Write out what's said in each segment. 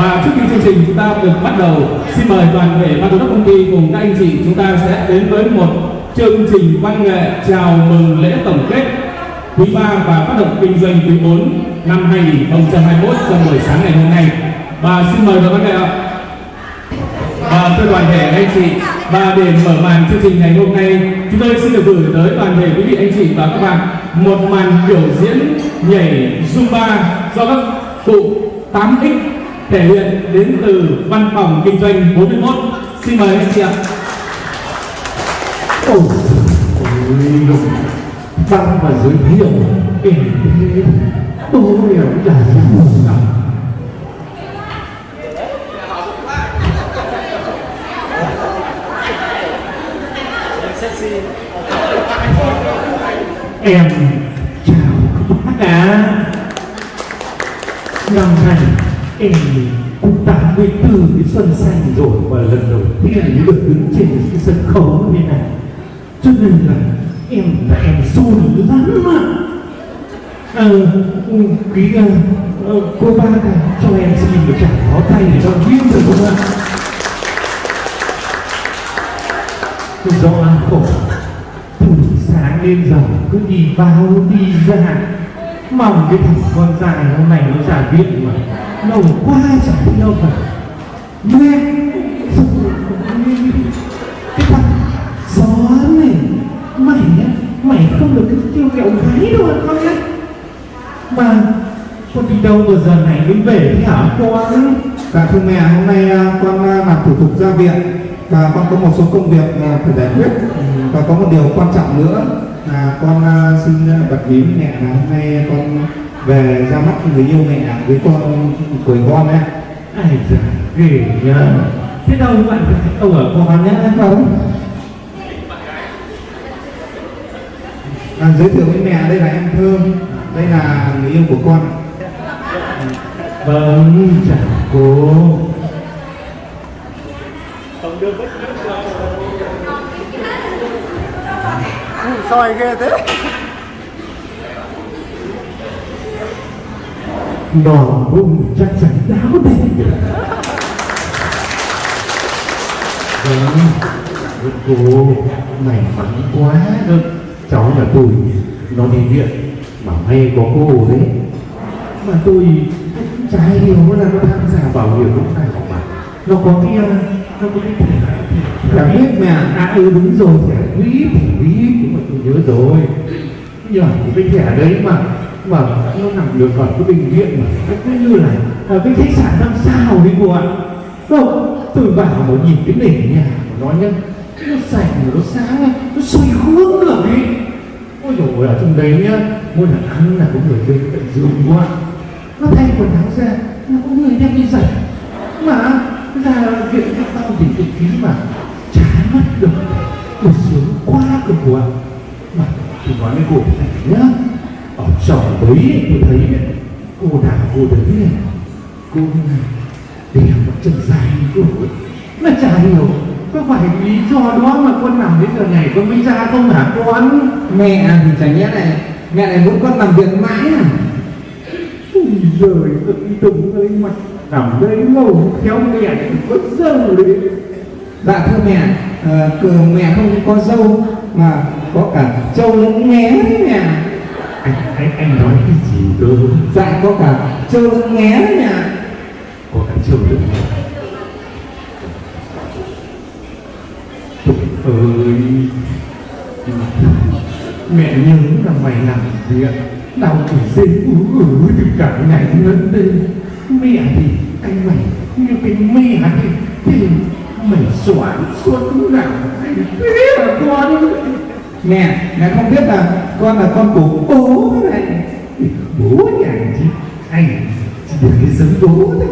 và trước khi chương trình chúng ta được bắt đầu, xin mời toàn thể ban giám đốc công ty cùng các anh chị chúng ta sẽ đến với một chương trình văn nghệ chào mừng lễ tổng kết quý 3 và phát động kinh doanh quý 4 năm 2021 trong buổi sáng ngày hôm nay. Và xin mời đoàn văn nghệ ạ. Và thưa toàn thể anh chị, và để mở màn chương trình ngày hôm nay, chúng tôi xin được gửi tới toàn thể quý vị, anh chị và các bạn một màn biểu diễn nhảy zumba do các cụ 8x thể hiện đến từ văn phòng kinh doanh 41 xin mời anh chị ạ. Ôi, ôi lục Băng và giới thiệu Em thế tôi hiểu là gì Em rồi Và lần đầu tiên được đứng trên cái sân khấu như này. Cho nên là em là em run lắm mà à, ờ, ừ, quý uh, cô ba cả cho em xin một tràng pháo tay để cho viên được không ạ. Do ăn khổ. Từ sáng đến giờ cứ đi vào đi ra. Mong cái thằng con dài hôm nay nó giả viện mà. Lâu quá chẳng thấy đâu cả mẹ mày không được cái tiêu kẹo gái đâu con nhá. Mà con đi đâu mà giờ này mới về thế hả con? Dạ thưa mẹ, hôm nay à, con à, làm thủ tục ra viện. Và con có một số công việc à, phải giải quyết. Ừ, và có một điều quan trọng nữa là con xin bật mí mẹ là hôm nay con về ra mắt người yêu mẹ với con tuổi con ấy. ai già ghê nhá thế đâu bạn ông ở con nhá. Vâng. À, giới thiệu với mẹ đây là em Thơm, đây là người yêu của con. vâng chào cô soi ghê thế. Đòn bụng chắc chắn đáo đẹp. Vâng cô may mắn quá. đó cháu là tôi, nó đi viện mà may có cô đấy. Mà tôi trái điều là nó tham gia bảo hiểm lúc này mà. Nó có cái ờ, nó có cái thẻ Dạ biết mẹ. à ừ đúng rồi, thẻ quỹ thẻ quỹ nhưng mà tôi nhớ rồi. Nhờ cái thẻ đấy mà mà nó nằm được ở cái bệnh viện mà. Cứ như là ở cái khách sạn năm sao đấy cô ạ. Không, tôi vào mà nhìn cái nền nhà của nó nhá nó sạch nó sáng nó xoay hướng được đi. ôi dồi ôi, ở trong đấy nhá mỗi lần ăn là có người bên cạnh giường quá nó thay quần áo ra nó có người đem đi giặt. Mà, ra viện các tao thì tự phí mà chán mất được. Tôi sướng quá cơ quá mà, tôi nói với cô này nhá, ở trong đấy tôi thấy cô nào cô đấy này cô này, để mà chân dài như cô ấy mà chả hiểu có phải lý do đó mà con nằm đến giờ này con mới ra không hả con Mẹ thì chả nhẽ này, mẹ này muốn con làm việc mãi à? Ôi giời ơi đừng ơi mặt nằm đây lâu khéo mẹ có dâu đấy Dạ thưa mẹ, ờ, cửa mẹ không có dâu mà có cả trâu lẫn nghé đấy mẹ. anh anh anh nói cái gì cơ Dạ có cả trâu lẫn nghé đấy mẹ. có cả chiều được Trời ơi. Mẹ nhớ là mày làm việc Đau thì dây ú ử từ cả ngày lớn lên Mẹ thì anh mày như cái mẹ thì Thì mày xoắn suốt nào Thế là con Mẹ, mẹ không biết là con là con của bố này. Bố nhà chứ Anh chỉ được cái giống bố thôi.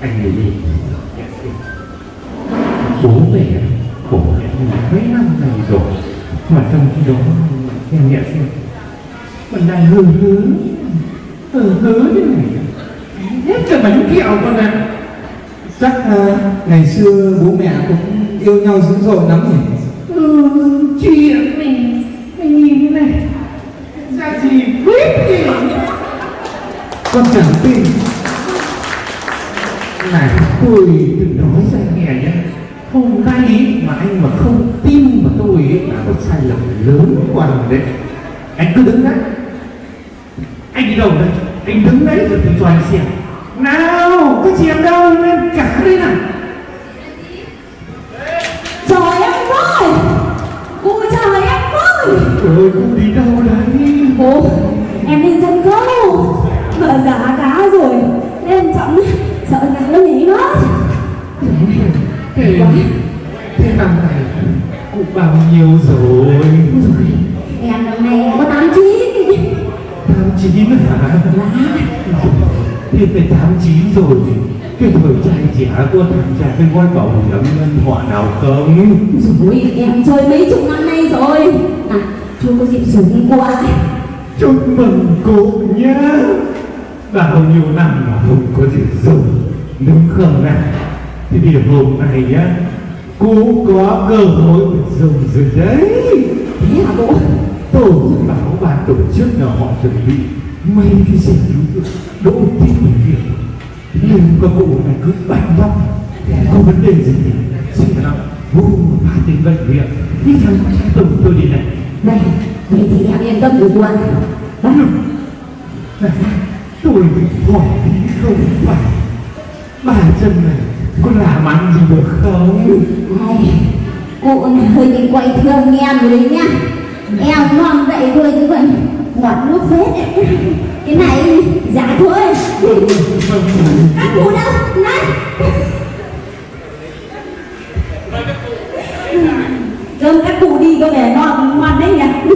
Anh nhìn đi bố mẹ khổ mấy năm này rồi. Mà trong khi đó em nhẹ xem mình đang hư hứ hư hứ thế này. Hết cả bánh kẹo con ạ. Chắc ờ, ngày xưa bố mẹ cũng yêu nhau dữ dội lắm nhỉ? ừ, chuyện mình mình nhìn thế này. Ra gì biết gì? Con chẳng tin. Này tôi từng nói cho anh nghe nhé hôm nay mà anh mà không tin vào tôi ấy, là có sai lầm lớn quá rồi đấy. Anh cứ đứng đấy. Anh đi đâu đây? Anh đứng đấy rồi tôi cho anh xem. Nào cái chị em đâu lên cả đây nào. Trời em ơi! Ôi trời em ơi! Ôi cô đi đâu đấy? Ồ em lên sân khấu Mà giá cá rồi. Nên chậm Sợ gà nó nhảy mất. Thế thế năm này cũng bao nhiêu rồi? Em năm nay em có 89 tám chín hả? Là thì phải tám chín rồi. Cái thời trai trẻ có tham gia cái gói bảo hiểm nhân thọ nào không? Rồi em chơi mấy chục năm nay rồi. À chưa có dịp sử dụng qua. Chúc mừng cô nhé. Bao nhiêu năm mà không có gì dùng đúng không nào? Thì vì hôm nay nhá cô có cơ hội được dùng rồi đấy. Thế hả tổ chức báo ban tổ chức là họ chuẩn bị mấy cái xe cứu đỗ tiếp bệnh viện. Nhưng có cụ này cứ bạch vong có vấn đề gì. Xin lỗi vô ba đến bệnh viện. Đi thằng tổng tôi đi này. Đây Vậy thì em yên tâm được qua Đó này tôi bị hỏi không phải. Bà chân này có làm ăn gì được không? Này, Cô này hơi đi quay thương em rồi đấy nhá. Em ngon vậy thôi chứ vậy, ngọt nước phết. Cái này giá thôi Các cụ đâu? Này Cơm các cụ đi có vẻ ngon ngon đấy nhỉ?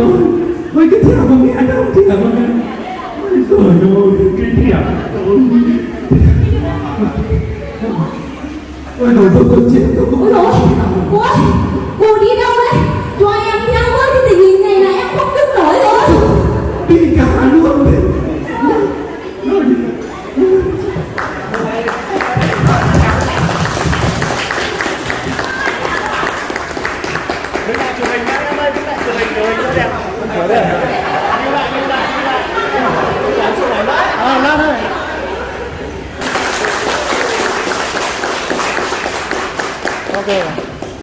Ôi ôi cái thẻ của mẹ đâu thẻ của mẹ. Ôi trời ơi cái thẻ ôi ôi rồi tôi tôi chết tôi ôi dồi cô ơi cô đi đâu đấy? Cho em theo với cái tình hình này là em không đứng nổi rồi. Đi cả luôn đấy